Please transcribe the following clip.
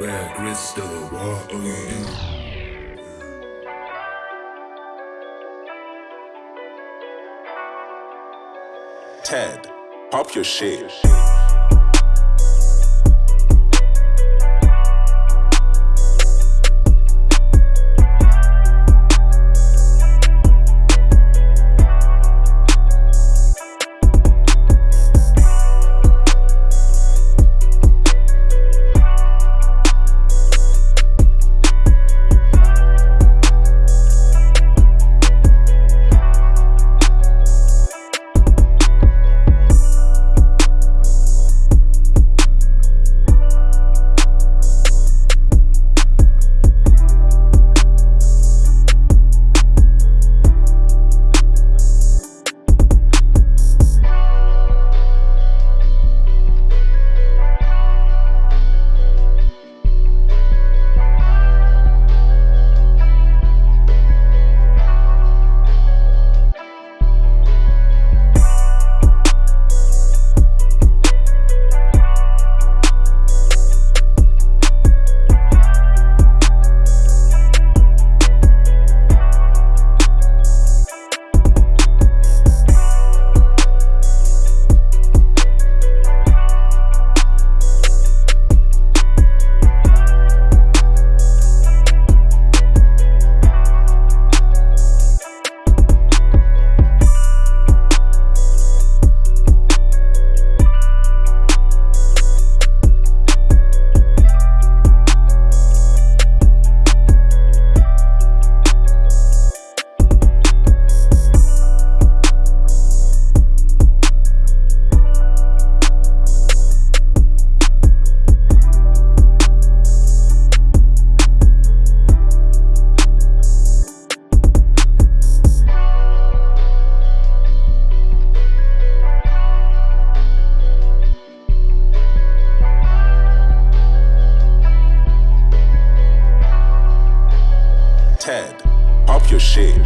Red crystal water. Ted, pop your shit. Ted, pop your shit.